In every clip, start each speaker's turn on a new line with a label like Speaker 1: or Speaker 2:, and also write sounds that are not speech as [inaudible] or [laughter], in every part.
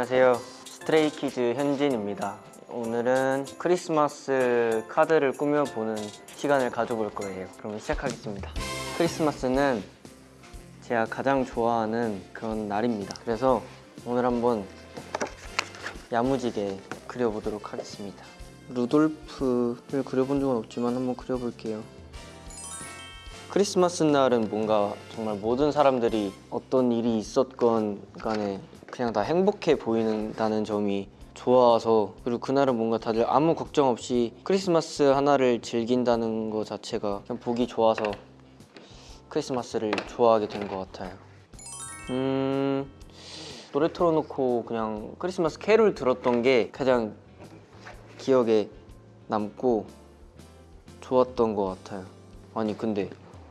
Speaker 1: 안녕하세요. 스트레이키즈 현진입니다. 오늘은 크리스마스 카드를 꾸며보는 시간을 가져볼 거예요. 그럼 시작하겠습니다. 크리스마스는 제가 가장 좋아하는 그런 날입니다. 그래서 오늘 한번 야무지게 그려보도록 하겠습니다. 루돌프를 그려본 적은 없지만 한번 그려볼게요. 크리스마스 날은 뭔가 정말 모든 사람들이 어떤 일이 있었건 간에 그냥 다 행복해 보이는다는 점이 좋아서 그리고 그날은 뭔가 다들 아무 걱정 없이 크리스마스 하나를 즐긴다는 것 자체가 그냥 보기 좋아서 크리스마스를 좋아하게 된 것 같아요. 음 노래 틀어놓고 그냥 크리스마스 캐롤 들었던 게 가장 기억에 남고 좋았던 것 같아요. 아니 근데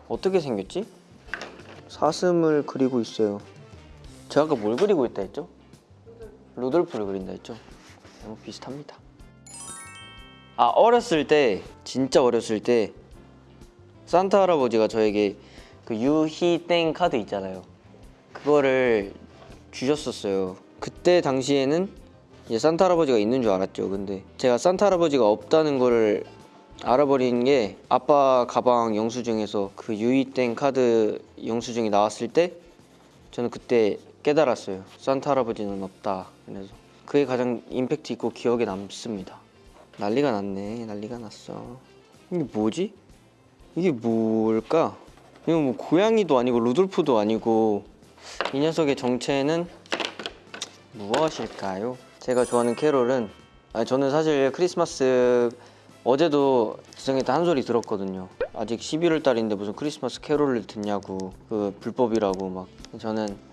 Speaker 1: 어떻게 생겼지? 사슴을 그리고 있어요. 제가 아까 뭘 그리고 있다 했죠? 루돌프를 그린다 했죠? 너무 비슷합니다. 아 어렸을 때 진짜 어렸을 때 산타 할아버지가 저에게 그 유희땡 카드 있잖아요. 그거를 주셨었어요. 그때 당시에는 이제 산타 할아버지가 있는 줄 알았죠. 근데 제가 산타 할아버지가 없다는 거를 알아버린 게 아빠 가방 영수증에서 그 유이땡 카드 영수증이 나왔을 때 저는 그때 깨달았어요. 산타 할아버지는 없다. 그래서 그게 가장 임팩트 있고 기억에 남습니다. 난리가 났네. 난리가 났어. 이게 뭐지? 이게 뭘까? 이거 뭐 고양이도 아니고 루돌프도 아니고 이 녀석의 정체는 무엇일까요? 제가 좋아하는 캐롤은 아니, 저는 사실 크리스마스 어제도 지성이 한 소리 들었거든요. 아직 11월 달인데 무슨 크리스마스 캐롤을 듣냐고 그 불법이라고 막 저는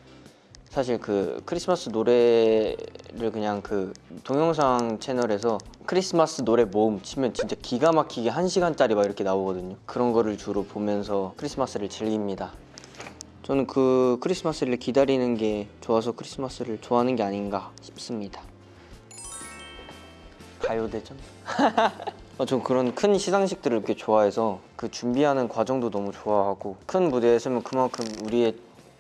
Speaker 1: 사실 그 크리스마스 노래를 그냥 그 동영상 채널에서 크리스마스 노래 모음 치면 진짜 기가 막히게 한 시간짜리 막 이렇게 나오거든요. 그런 거를 주로 보면서 크리스마스를 즐깁니다. 저는 그 크리스마스를 기다리는 게 좋아서 크리스마스를 좋아하는 게 아닌가 싶습니다. 가요대전? [laughs] 어, 전 그런 큰 시상식들을 이렇게 좋아해서 그 준비하는 과정도 너무 좋아하고 큰 무대에 서면 그만큼 우리의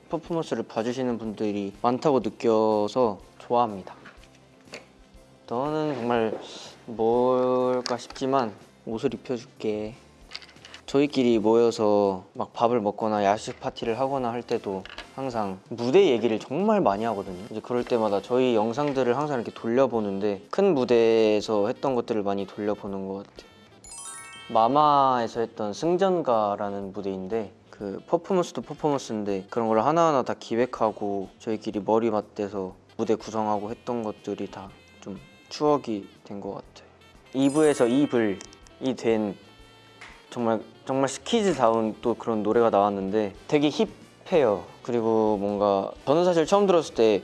Speaker 1: 퍼포먼스를 봐주시는 분들이 많다고 느껴서 좋아합니다. 너는 정말 뭘까 싶지만 옷을 입혀줄게. 저희끼리 모여서 막 밥을 먹거나 야식 파티를 하거나 할 때도 항상 무대 얘기를 정말 많이 하거든요. 이제 그럴 때마다 저희 영상들을 항상 이렇게 돌려보는데 큰 무대에서 했던 것들을 많이 돌려보는 것 같아요. 마마에서 했던 승전가라는 무대인데 그 퍼포먼스도 퍼포먼스인데 그런 걸 하나하나 다 기획하고 저희끼리 머리 맞대서 무대 구성하고 했던 것들이 다 좀 추억이 된 것 같아요. Eve에서 Evil이 된 정말 정말 스키즈다운 또 그런 노래가 나왔는데 되게 hip해요. 그리고 뭔가 저는 사실 처음 들었을 때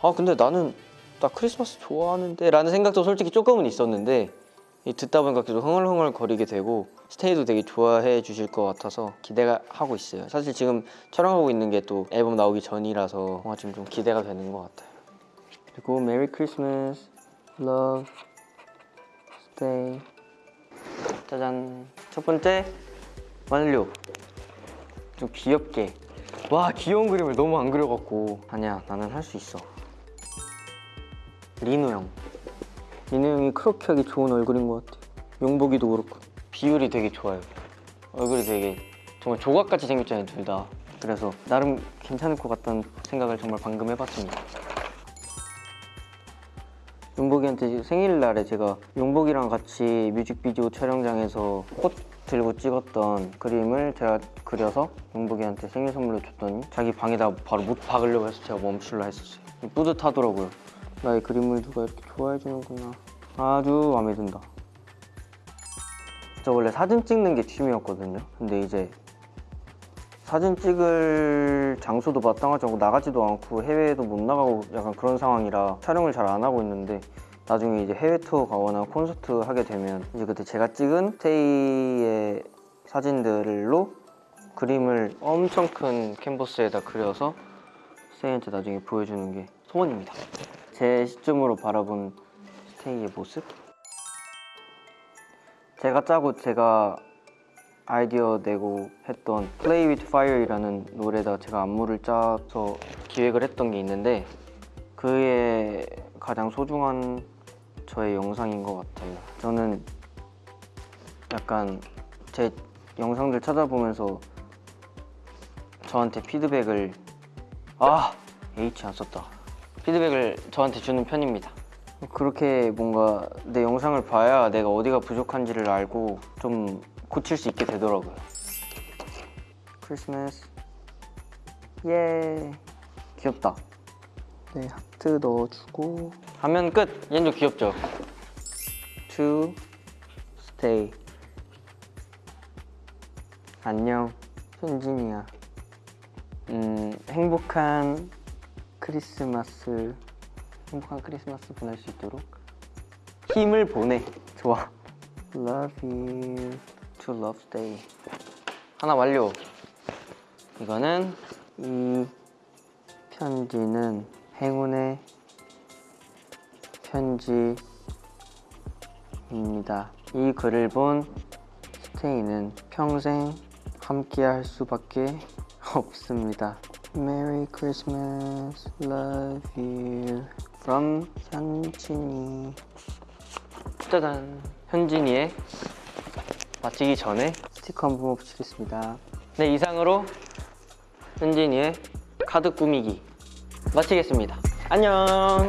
Speaker 1: 아 근데 나는 나 크리스마스 좋아하는데 라는 생각도 솔직히 조금은 있었는데 이 듣다 보니까 계속 흥얼흥얼 거리게 되고 스테이도 되게 좋아해 주실 것 같아서 기대가 하고 있어요. 사실 지금 촬영하고 있는 게 또 앨범 나오기 전이라서 뭔가 지금 좀 기대가 되는 것 같아요. 그리고 메리 크리스마스, love, stay. 짜잔. 첫 번째 완료. 좀 귀엽게. 와 귀여운 그림을 너무 안 그려갖고 아니야 나는 할 수 있어. 리노 형. 리노 형이 그렇게 하기 좋은 얼굴인 것 같아. 용복이도 그렇고 비율이 되게 좋아요. 얼굴이 되게 정말 조각같이 생겼잖아요 둘 다. 그래서 나름 괜찮을 것 같다는 생각을 정말 방금 해봤습니다. 용복이한테 생일날에 제가 용복이랑 같이 뮤직비디오 촬영장에서 꽃 들고 찍었던 그림을 제가 그려서 용복이한테 생일 선물로 줬더니 자기 방에다 바로 못 박으려고 해서 제가 멈출라 했었어요. 뿌듯하더라고요. 나의 그림을 누가 이렇게 좋아해 주는구나. 아주 마음에 든다. 저 원래 사진 찍는 게 취미였거든요. 근데 이제 사진 찍을 장소도 마땅하지 않고 나가지도 않고 해외에도 못 나가고 약간 그런 상황이라 촬영을 잘 안 하고 있는데 나중에 이제 해외 투어 가거나 콘서트 하게 되면 이제 그때 제가 찍은 스테이의 사진들로 그림을 엄청 큰 캔버스에다 그려서 스테이한테 나중에 보여주는 게 소원입니다. 제 시점으로 바라본 스테이의 모습? 제가 짜고 제가 아이디어 내고 했던 Play with Fire이라는 노래에다 제가 안무를 짜서 기획을 했던 게 있는데 그의 가장 소중한 저의 영상인 것 같아요. 저는 약간 제 영상들 찾아보면서 저한테 피드백을 아 H 안 썼다. 피드백을 저한테 주는 편입니다. 그렇게 뭔가 내 영상을 봐야 내가 어디가 부족한지를 알고 좀 고칠 수 있게 되더라고요. 크리스마스 예 귀엽다. 네 하트 넣어주고 하면 끝. 얘도 귀엽죠. To stay. 안녕 현진이야. 음 행복한 크리스마스 행복한 크리스마스 보낼 수 있도록 힘을 보내. 좋아. Love you to love stay. 하나 완료. 이거는 이 편지는 행운의 편지입니다. 이 글을 본 스테이는 평생 함께 할 수밖에 없습니다. Merry Christmas, love you from 현진이. 짜잔. 현진이의 마치기 전에 스티커 한번 붙이겠습니다. 네 이상으로 현진이의 카드 꾸미기 마치겠습니다. 안녕.